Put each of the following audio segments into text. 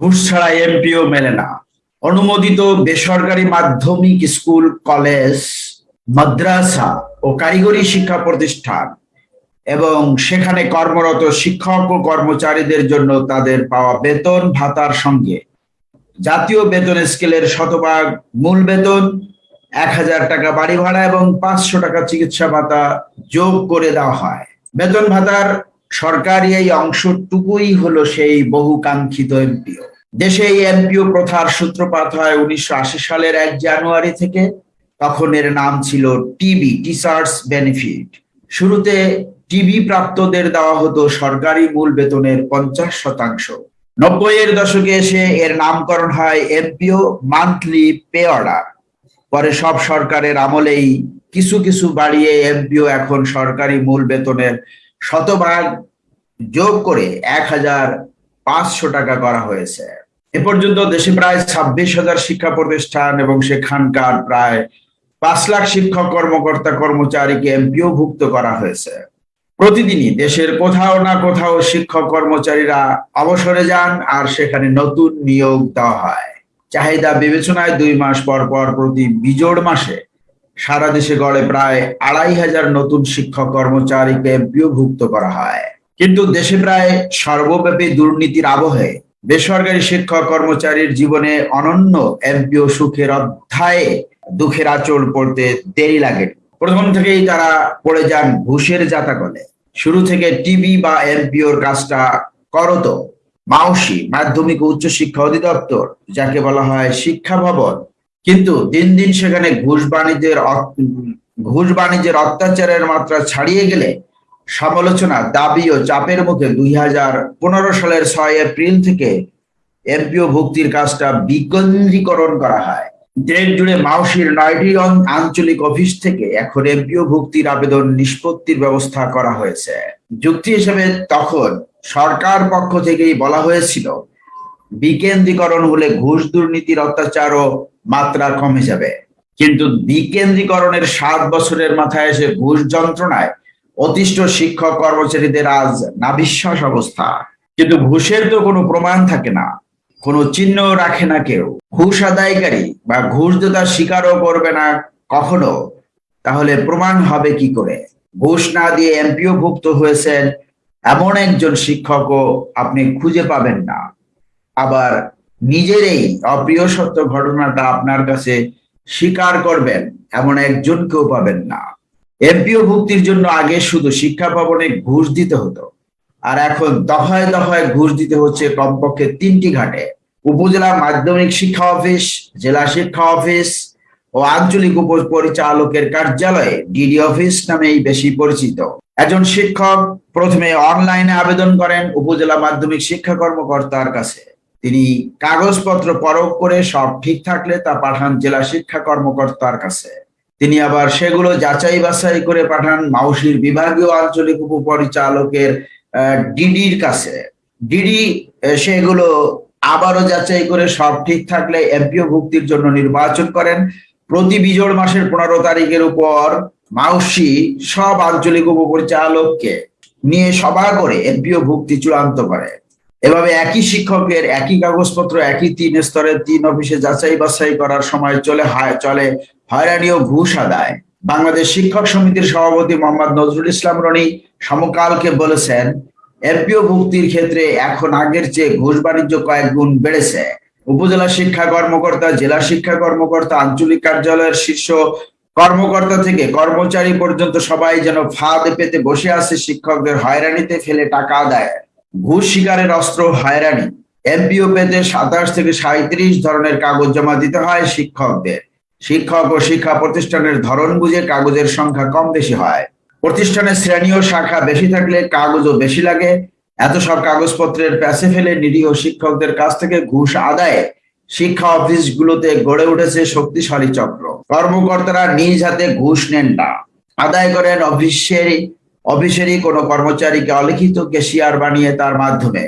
ঘুষ ছাড়া এমপিও মেলে না। অনুমোদিত বেসরকারি মাধ্যমিক স্কুল, কলেজ, মাদ্রাসা ও কারিগরি শিক্ষা প্রতিষ্ঠান এবং সেখানে কর্মরত শিক্ষক ও কর্মচারীদের জন্য তাদের পাওয়া বেতন ভাতার সঙ্গে। জাতীয় বেতন স্কেলের শতভাগ মূল বেতন, এক হাজার টাকা বাড়ি ভাড়া এবং পাঁচশো টাকা চিকিৎসা ভাতা যোগ করে দেওয়া হয়। বেতন ভাতার সরকারি এই অংশটুকুই হলো সেই বহুকাঙ্ক্ষিত এমপিও। দেশে এই এমপিও প্রথার সূত্রপাত হয় উনিশশো আশি সালের এক জানুয়ারি থেকে। তখন এর নাম ছিল টিবি টিচার্স বেনিফিট। শুরুতে টিবি প্রাপ্তদের দেওয়া হতো সরকারি মূল বেতনের পঞ্চাশ শতাংশ। নব্বই এর দশকে এসে এর নামকরণ হয় এমপিও মান্থলি পে অর্ডার। পরে সব সরকারের আমলেই কিছু কিছু বাড়িয়ে এমপিও এখন সরকারি মূল বেতনের শতভাগ যোগ করে এক হাজার পাঁচশো টাকা করা হয়েছে। এ পর্যন্ত দেশে প্রায় ছাব্বিশ হাজার শিক্ষা প্রতিষ্ঠান এবং সেখানকার প্রায় পাঁচ লাখ শিক্ষক, কর্মকর্তা, কর্মচারীকে এমপিও ভুক্ত করা হয়েছে। প্রতিদিনই দেশের কোথাও না কোথাও শিক্ষক, কর্মচারীরা অবসরে যান আর সেখানে নতুন নিয়োগ দেওয়া হয়। চাহিদা বিবেচনায় দুই মাস পর পর প্রতি বিজোড় মাসে সারা দেশে গড়ে প্রায় আড়াই হাজার নতুন শিক্ষক কর্মচারীকে এমপিও ভুক্ত করা হয়। কিন্তু দেশে প্রায় সর্বব্যাপী দুর্নীতির আবহে বেসরকারি শিক্ষক কর্মচারীর জীবনে অনন্য এমপিও সুখের অধ্যায়ে দুঃখের আচল পড়তে দেরি লাগে। প্রথম থেকেই তারা পড়ে যান ঘুষের জাতাকলে। শুরু থেকে টিবি বা এমপিওর কাজটা করত। মাউসি, মাধ্যমিক ও উচ্চ শিক্ষা অধিদপ্তর, যাকে বলা হয় শিক্ষা ভবন কিন্তু দিন দিন সেখানে ঘুষ বাণিজ্যের ঘুষ বাণিজ্যের অত্যাচারের মাত্রা ছাড়িয়ে গেলে সমালোচনা, দাবি ও চাপের মুখে দুই হাজার পনেরো সালের ছয় এপ্রিল থেকে এমপিও ভুক্তির কাজটা বিকেন্দ্রীকরণ করা হয়। দেশ জুড়ে মাউসির নয়টি আঞ্চলিক অফিস থেকে এখন এমপিও ভুক্তির আবেদন নিষ্পত্তির ব্যবস্থা করা হয়েছে। যুক্তি হিসেবে তখন সরকার পক্ষ থেকেই বলা হয়েছিল বিকেন্দ্রীকরণ হলে ঘুষ দুর্নীতির অত্যাচারও মাত্রা কমে যাবে কিন্তু বিকেন্দ্রীকরণের সাত বছরের মাথায় এসে ঘুষ যন্ত্রণায় অতিষ্ঠ শিক্ষক কর্মচারীদের আজ নাবিশ্বাস অবস্থা। কিন্তু ঘুষের তো কোনো প্রমাণ থাকে না, কোনো চিহ্ন রাখে না কেউ। ঘুষ আদায়কারী বা ঘুষ দেওয়ার স্বীকারও করবে না কখনো। তাহলে প্রমাণ হবে কি করে? ঘুষ না দিয়ে এমপিও ভুক্ত হয়েছেন এমন একজন শিক্ষকও আপনি খুঁজে পাবেন না। আবার নিজেরই অপ্রিয় সত্য ঘটনাটা আপনার কাছে স্বীকার করবেন, এমন একজনকেও পাবেন না। এমপিও ভুক্তির জন্য আগে শুধু শিক্ষা ভবনে ঘুষ দিতে হতো, আর এখন দফায় দফায় ঘুষ দিতে হচ্ছে কমপক্ষে তিনটি ঘাটে। উপজেলা মাধ্যমিক শিক্ষা অফিস, জেলা শিক্ষা অফিস ও আঞ্চলিক উপ পরিচালকের কার্যালয়ে ডিডি অফিস নামেই বেশি পরিচিত। একজন শিক্ষক প্রথমে অনলাইনে আবেদন করেন উপজেলা মাধ্যমিক শিক্ষা কর্মকর্তার কাছে। তিনি কাগজপত্র পরখ করে সব ঠিক থাকলে তা পাঠান জেলা শিক্ষা কর্মকর্তার কাছে। তিনি আবার সেগুলো যাচাই বাছাই করে পাঠান মাউসির বিভাগীয় আঞ্চলিক উপপরিচালকের ডিডির কাছে। ডিডি সেগুলো আবারও যাচাই করে সব ঠিক থাকলে এমপিও ভুক্তির জন্য নির্বাচন করেন। প্রতি বিজোড় মাসের পনেরো তারিখের উপর মাউসি সব আঞ্চলিক উপপরিচালককে নিয়ে সভা করে এমপিও ভুক্তি চূড়ান্ত করে। এভাবে একই শিক্ষকের একই কাগজপত্র, একই তিন স্তরের তিন অফিসে যাচাই বাছাই করার সময় চলে চলে হয়রানি ও ঘুষ আদায়। বাংলাদেশ শিক্ষক সমিতির সভাপতি মোহাম্মদ নজরুল ইসলাম রনি সমকালকে বলেছেন, এমপিও ভুক্তির ক্ষেত্রে এখন আগের চেয়ে ঘুষ বাণিজ্য কয়েক গুণ বেড়েছে। উপজেলা শিক্ষা কর্মকর্তা, জেলা শিক্ষা কর্মকর্তা, আঞ্চলিক কার্যালয়ের শীর্ষ কর্মকর্তা থেকে কর্মচারী পর্যন্ত সবাই যেন ফাঁদ পেতে বসে আছে শিক্ষকদের হয়রানিতে ফেলে টাকা আদায় ঘুষ শিকারের অস্ত্র হয়রানি। এমপিও পেতে সাতাশ থেকে সাঁত্রিশ ধরনের কাগজ জমা দিতে হয় শিক্ষকদের। শিক্ষক ও শিক্ষা প্রতিষ্ঠানের ধরন বুঝে কাগজের সংখ্যা কম বেশি হয়। প্রতিষ্ঠানের শ্রেণি ও শাখা বেশি থাকলে কাগজও বেশি লাগে। এত সব কাগজপত্রের প্যাসে ফেলে নিরীহ শিক্ষকদের কাছ থেকে ঘুষ আদায়ে শিক্ষা অফিসগুলোতে গড়ে উঠেছে শক্তিশালী চক্র। কর্মকর্তারা নিজ হাতে ঘুষ নেন না। আদায় করেন অফিসেরই অফিসেরই কোনো কর্মচারীকে অলিখিত কেশিয়ার বানিয়ে তার মাধ্যমে।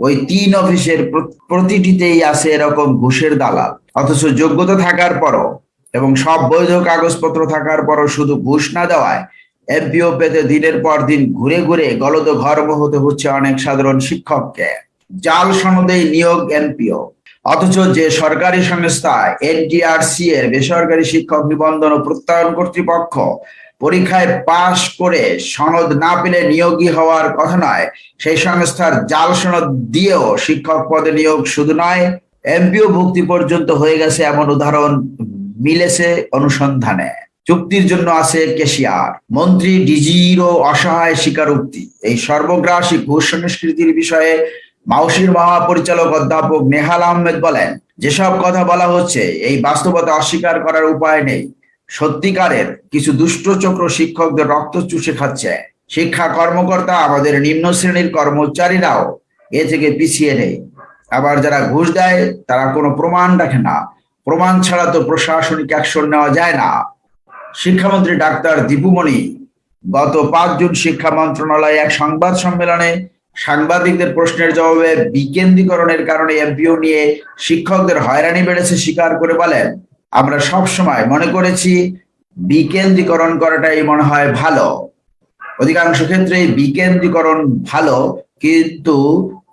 ওই তিন অফিসের প্রতিটিতেই আছে এরকম ঘুষের দালাল। অথচ যোগ্যতা থাকার পরও এবং সব বৈধ কাগজপত্র থাকার পরও শুধু ঘুষ না দেওয়ায় এমপিও পেতে দিনের পর দিন ঘুরে ঘুরে গলদ ঘর্ম হতে হচ্ছে অনেক সাধারণ শিক্ষককে। জাল সনদে নিয়োগ এনপিও। অথচ যে সরকারি সংস্থা এনটিআরসি এর বেসরকারি শিক্ষক নিবন্ধন ও প্রত্যয়ন কর্তৃপক্ষ পরীক্ষায় পাশ করে সনদ না পেলে নিয়োগী হওয়ার কথা নয়। সেই সংস্থার জাল সনদ দিয়েও শিক্ষক পদে নিয়োগ শুধু নয়, এমপিও ভুক্তি পর্যন্ত হয়ে গেছে এমন উদাহরণ মিলেছে অনুসন্ধানে। চুক্তির জন্য আছে কেশিয়ার। মন্ত্রী ডিজিরও অসহায় স্বীকারোক্তি। এই সর্বগ্রাসী ঘুষ সংস্কৃতির বিষয়ে মাউসির মহাপরিচালক অধ্যাপক নেহাল আহমেদ বলেন, যেসব কথা বলা হচ্ছে, এই বাস্তবতা অস্বীকার করার উপায় নেই। সত্যিকারের কিছু দুষ্ট চক্র শিক্ষকদের রক্ত চুষে খাচ্ছে। শিক্ষা কর্মকর্তা, আমাদের নিম্ন শ্রেণির কর্মচারীরাও এ থেকে পিছিয়ে নেই। আবার যারা ঘুষ দেয়, তারা কোনো প্রমাণ রাখে না। প্রমাণ ছাড়া তো প্রশাসনিক অ্যাকশন নেওয়া যায় না। শিক্ষামন্ত্রী ডাক্তার দীপুমণি গত পাঁচ জুন শিক্ষা মন্ত্রণালয়ে এক সংবাদ সম্মেলনে সাংবাদিকদের প্রশ্নের জবাবে বিকেন্দ্রীকরণের কারণে এমপিও নিয়ে শিক্ষকদের হয়রানি বেড়েছে, স্বীকার করে বলেন। আমরা সব সময় মনে করেছি বিকেন্দ্রীকরণ করাটাই মনে হয় ভালো। অধিকাংশ ক্ষেত্রে বিকেন্দ্রীকরণ ভালো, কিন্তু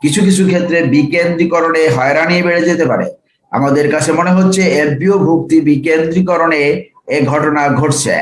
কিছু কিছু ক্ষেত্রে বিকেন্দ্রীকরণে হয়রানি বেড়ে যেতে পারে। আমাদের কাছে মনে হচ্ছে এফবিও ভুক্তি বিকেন্দ্রীকরণে এ ঘটনা ঘটছে।